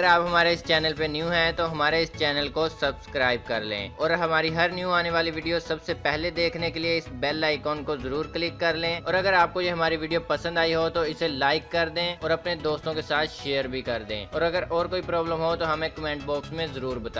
अगर आप हमारे इस चैनल पे न्यू हैं तो हमारे इस चैनल को सब्सक्राइब कर लें। और हमारी हर न्यू आने वाली वीडियो सबसे पहले देखने के लिए इस बेल आइकॉन को ज़रूर क्लिक कर लें। और अगर आपको ये हमारी वीडियो पसंद आई हो तो इसे लाइक कर दें और अपने दोस्तों के साथ शेयर भी कर दें। और अगर और कोई प्रॉब्लम हो तो हमें कमेंट बॉक्स में ज़रूर बताएँ।